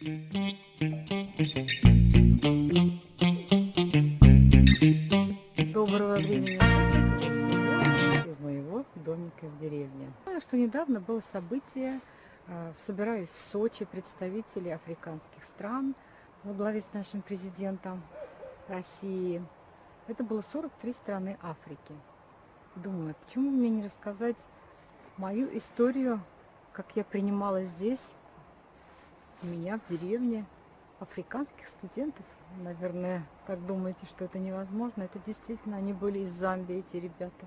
Доброго времени из моего домика в деревне. Что недавно было событие, а, собирались в Сочи представители африканских стран во главе с нашим президентом России. Это было 43 страны Африки. Думаю, почему мне не рассказать мою историю, как я принимала здесь, у меня в деревне, африканских студентов. Наверное, как думаете, что это невозможно? Это действительно, они были из Замбии, эти ребята.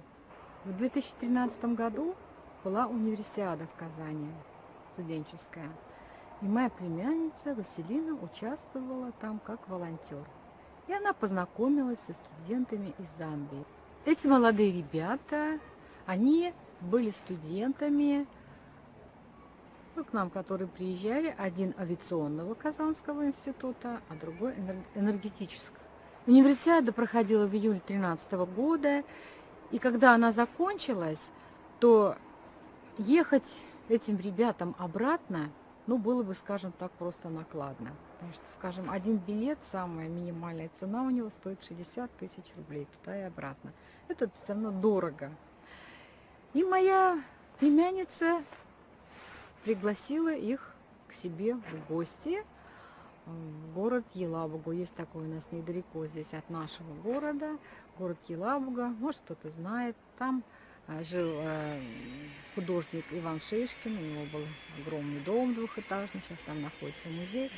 В 2013 году была универсиада в Казани, студенческая. И моя племянница Василина участвовала там как волонтер. И она познакомилась со студентами из Замбии. Эти молодые ребята, они были студентами ну, к нам, которые приезжали, один авиационного Казанского института, а другой энергетического. Универсиада проходила в июле 2013 года, и когда она закончилась, то ехать этим ребятам обратно, ну, было бы, скажем так, просто накладно. Потому что, скажем, один билет, самая минимальная цена у него стоит 60 тысяч рублей туда и обратно. Это все равно дорого. И моя племянница пригласила их к себе в гости в город Елабугу. Есть такой у нас недалеко здесь от нашего города, город Елабуга. Может, кто-то знает. Там а, жил а, художник Иван Шишкин, у него был огромный дом двухэтажный, сейчас там находится музей.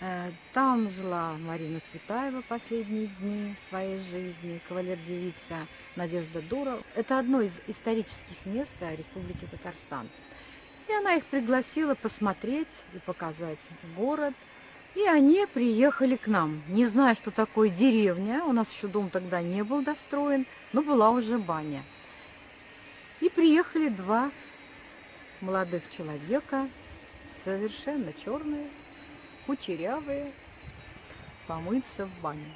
Э, там жила Марина Цветаева последние дни своей жизни, кавалер-девица Надежда Дура. Это одно из исторических мест Республики Татарстан. И она их пригласила посмотреть и показать город. И они приехали к нам, не зная, что такое деревня. У нас еще дом тогда не был достроен, но была уже баня. И приехали два молодых человека, совершенно черные, кучерявые, помыться в бане.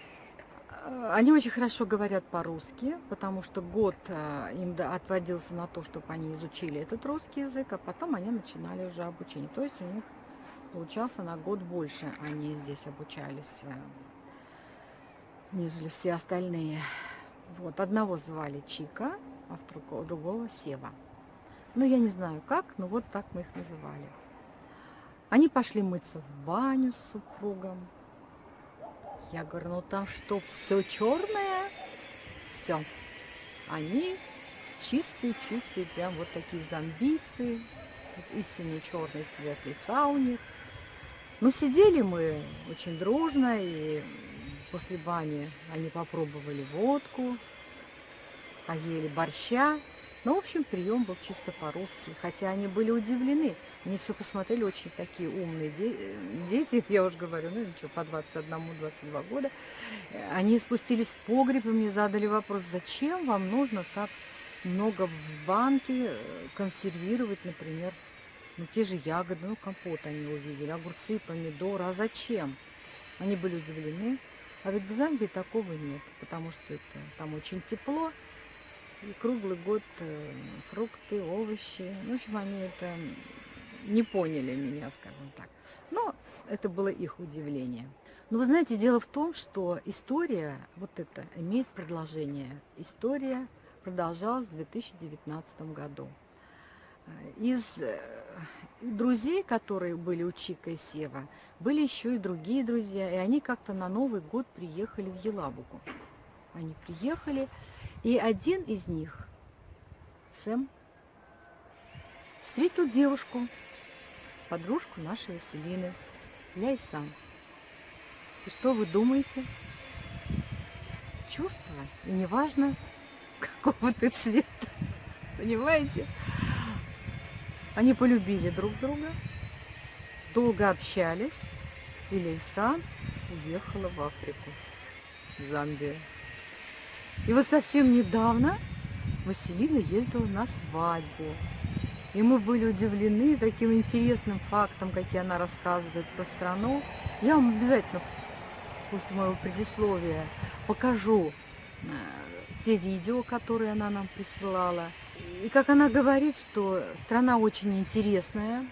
Они очень хорошо говорят по-русски, потому что год э, им отводился на то, чтобы они изучили этот русский язык, а потом они начинали уже обучение. То есть у них получался на год больше, они здесь обучались, э, нежели все остальные. Вот, одного звали Чика, а другого Сева. Ну, я не знаю как, но вот так мы их называли. Они пошли мыться в баню с супругом. Я говорю, ну там что, все черное? Все. Они чистые-чистые, прям вот такие зомбийцы. Истинный черный цвет лица у них. Но сидели мы очень дружно, и после бани они попробовали водку, поели борща. Ну, в общем, прием был чисто по-русски, хотя они были удивлены. Они все посмотрели, очень такие умные дети, я уже говорю, ну ничего, по 21-22 года. Они спустились в погреб и мне задали вопрос, зачем вам нужно так много в банке э, консервировать, например, ну те же ягоды, ну компот они увидели, огурцы, помидоры, а зачем? Они были удивлены. А ведь в Замбии такого нет, потому что это, там очень тепло, и круглый год э, фрукты, овощи. В общем, они это не поняли меня, скажем так. Но это было их удивление. Но вы знаете, дело в том, что история, вот это, имеет продолжение. История продолжалась в 2019 году. Из э, друзей, которые были у Чика и Сева, были еще и другие друзья, и они как-то на Новый год приехали в Елабугу. Они приехали, и один из них, Сэм, встретил девушку, подружку нашей Василины, Ляйсан. И что вы думаете? Чувство, и неважно, какого ты цвета, понимаете? Они полюбили друг друга, долго общались, и Лейсан уехала в Африку, в Замбию. И вот совсем недавно Василина ездила на свадьбу. И мы были удивлены таким интересным фактом, какие она рассказывает про страну. Я вам обязательно после моего предисловия покажу э, те видео, которые она нам присылала. И как она говорит, что страна очень интересная,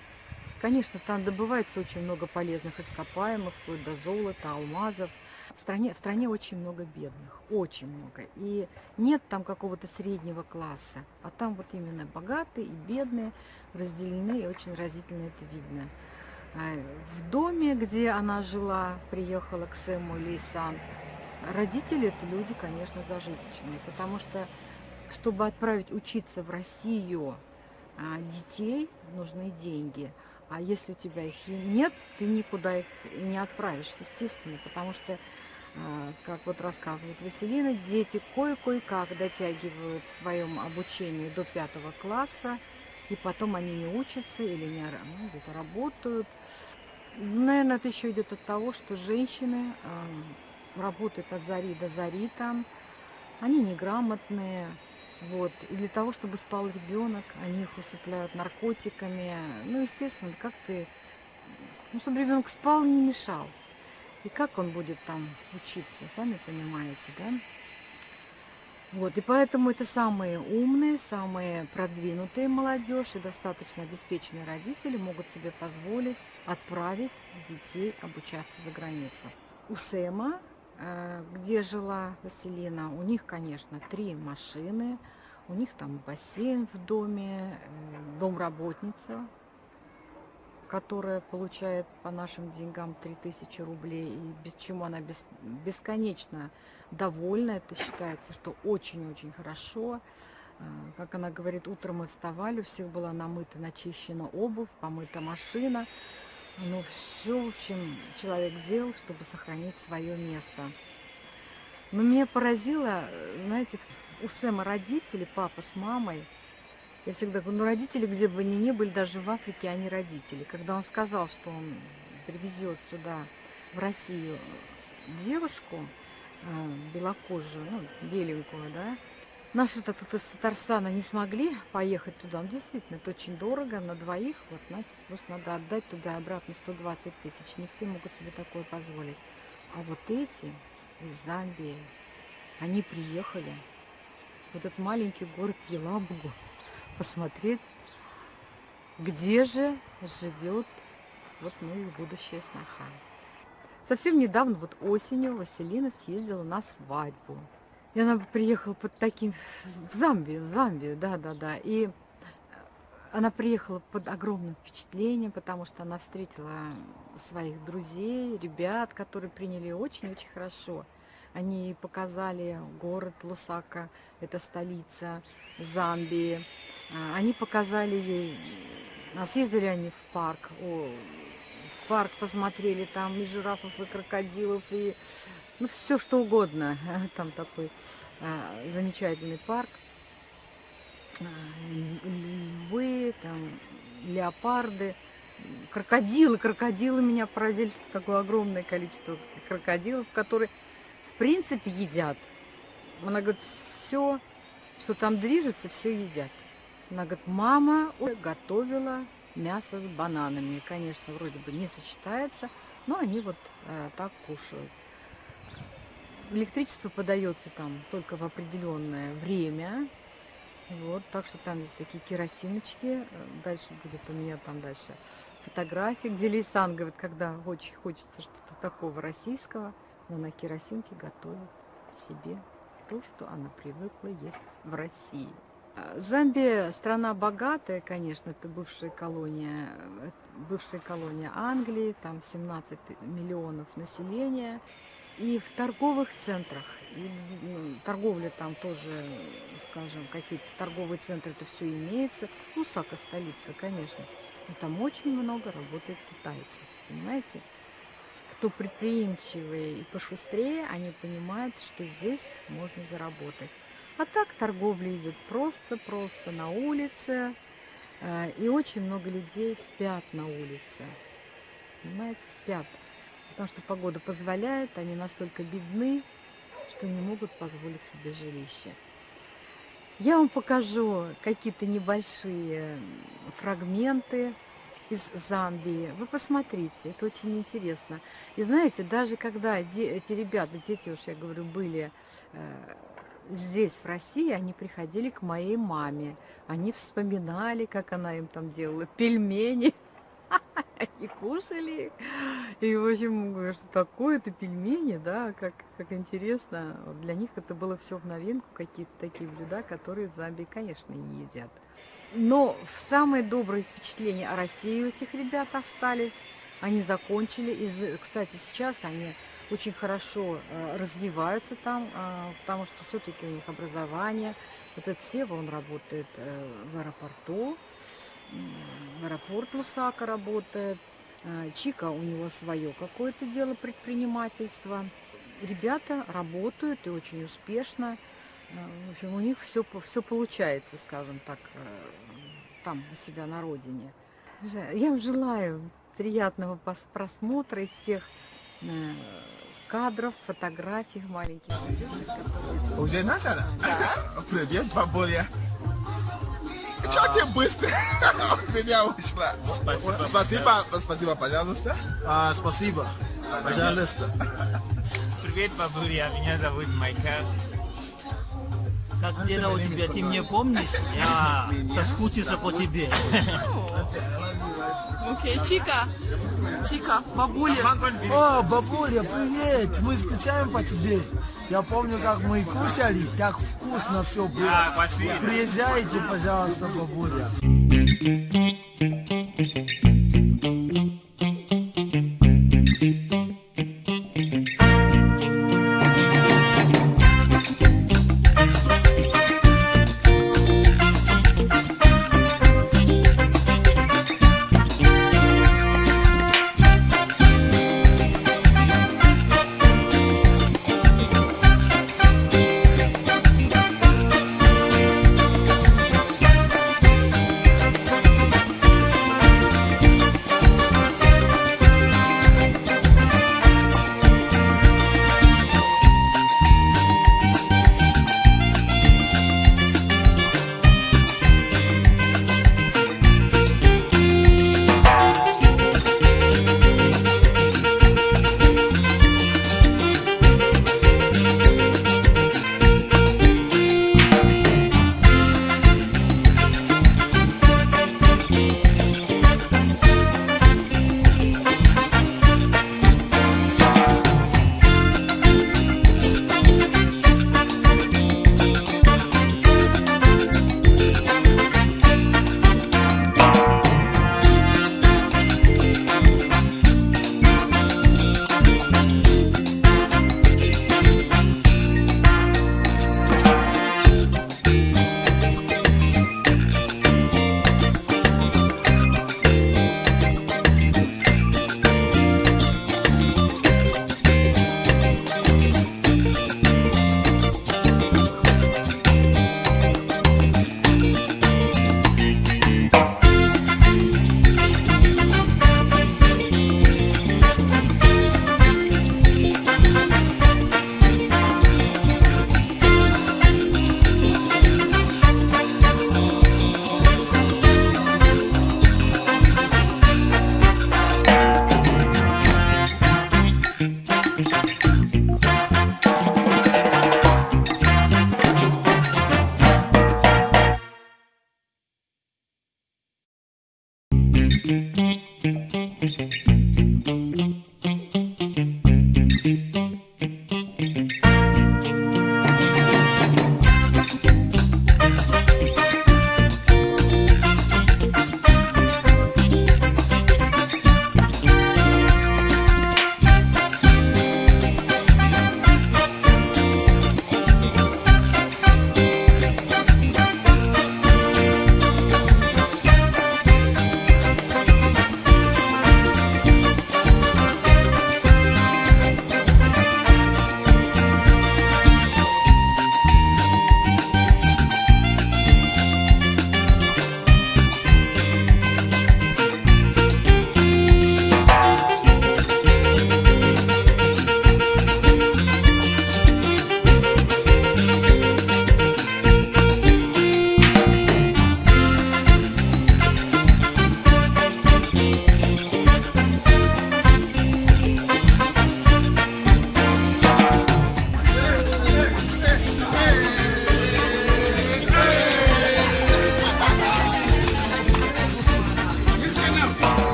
Конечно, там добывается очень много полезных ископаемых, вплоть до золота, алмазов. В стране, в стране очень много бедных, очень много. И нет там какого-то среднего класса, а там вот именно богатые и бедные разделены, и очень разительно это видно. А, в доме, где она жила, приехала к Сэму Лейсан, родители это люди, конечно, зажиточные, потому что, чтобы отправить учиться в Россию а, детей, нужны деньги. А если у тебя их нет, ты никуда их не отправишь, естественно, потому что как вот рассказывает Василина, дети кое-кое-как дотягивают в своем обучении до пятого класса, и потом они не учатся или не ну, где-то работают. Наверное, это еще идет от того, что женщины э, работают от зари до зари там, они неграмотные, вот. И для того, чтобы спал ребенок, они их усыпляют наркотиками. Ну, естественно, как ты... Ну, чтобы ребенок спал, не мешал. И как он будет там учиться, сами понимаете, да? Вот, и поэтому это самые умные, самые продвинутые молодежь и достаточно обеспеченные родители могут себе позволить отправить детей обучаться за границу. У Сэма, э, где жила Василина, у них, конечно, три машины, у них там бассейн в доме, э, домработница, которая получает по нашим деньгам 3000 рублей, и без чему она без, бесконечно довольна. Это считается, что очень-очень хорошо. А, как она говорит, утром мы вставали, у всех была намыта, начищена обувь, помыта машина. Ну, все, в общем, человек делал, чтобы сохранить свое место. Но меня поразило, знаете, у Сэма родители, папа с мамой, я всегда говорю, ну родители, где бы они ни были, даже в Африке, они родители. Когда он сказал, что он привезет сюда, в Россию, девушку э, белокожую, ну, беленькую, да, Наши-то тут из Татарстана не смогли поехать туда. Ну, действительно, это очень дорого на двоих. Вот, значит, просто надо отдать туда и обратно 120 тысяч. Не все могут себе такое позволить. А вот эти из Замбии, они приехали в этот маленький город Елабугу посмотреть, где же живет вот ну их будущая сноха. Совсем недавно, вот осенью, Василина съездила на свадьбу. И она приехала под таким, в Замбию, в Замбию, да-да-да. И она приехала под огромным впечатлением, потому что она встретила своих друзей, ребят, которые приняли очень-очень хорошо. Они показали город Лусака, это столица Замбии. А, они показали ей, а съездили они в парк, о, в парк посмотрели, там и жирафов, и крокодилов, и ну, все что угодно. Там такой а, замечательный парк. А, львы, там, леопарды, крокодилы. Крокодилы меня поразили, что такое огромное количество крокодилов, которые, в принципе, едят. Она говорит, все, что там движется, все едят. Она говорит, мама готовила мясо с бананами. Конечно, вроде бы не сочетается, но они вот э, так кушают. Электричество подается там только в определенное время. Вот, так что там есть такие керосиночки. Дальше будет у меня там дальше фотографии, где Лейсан говорит, когда очень хочется что-то такого российского, но на керосинке готовит себе то, что она привыкла есть в России. Замбия страна богатая, конечно, это бывшая колония, бывшая колония Англии, там 17 миллионов населения. И в торговых центрах, и, ну, торговля там тоже, скажем, какие-то торговые центры, это все имеется. Ну, Сака столица, конечно. Но там очень много работает китайцев, понимаете? Кто предприимчивые и пошустрее, они понимают, что здесь можно заработать. А так торговля идет просто-просто на улице. Э, и очень много людей спят на улице. Понимаете, спят. Потому что погода позволяет, они настолько бедны, что не могут позволить себе жилище. Я вам покажу какие-то небольшие фрагменты из Замбии. Вы посмотрите, это очень интересно. И знаете, даже когда эти ребята, дети уж я говорю, были э, здесь, в России, они приходили к моей маме. Они вспоминали, как она им там делала пельмени. и кушали. И, в общем, что такое это пельмени, да, как, как интересно. Для них это было все в новинку, какие-то такие блюда, которые в Замбии, конечно, не едят. Но самые добрые впечатления о России у этих ребят остались. Они закончили. Из, кстати, сейчас они очень хорошо э, развиваются там, э, потому что все-таки у них образование. Вот этот Сева, он работает э, в аэропорту, в аэропорт Лусака работает. Чика у него свое какое-то дело предпринимательства. Ребята работают и очень успешно. В общем, у них все, все получается, скажем так, там у себя на родине. Я вам желаю приятного просмотра из всех кадров, фотографий маленьких Уже начало? Привет, бабуля. Чё ты быстро меня ушла? Спасибо. Спасибо, спасибо, пожалуйста. А, спасибо. Пожалуйста. Привет, бабуля, меня зовут Майкл. Как дела у тебя? Ты мне помнишь? Я соскучился по тебе. Окей, Чика. Чика, бабуля. О, бабуля, привет! Мы скучаем по тебе. Я помню, как мы кушали, так вкусно все было. Приезжайте, пожалуйста, бабуля.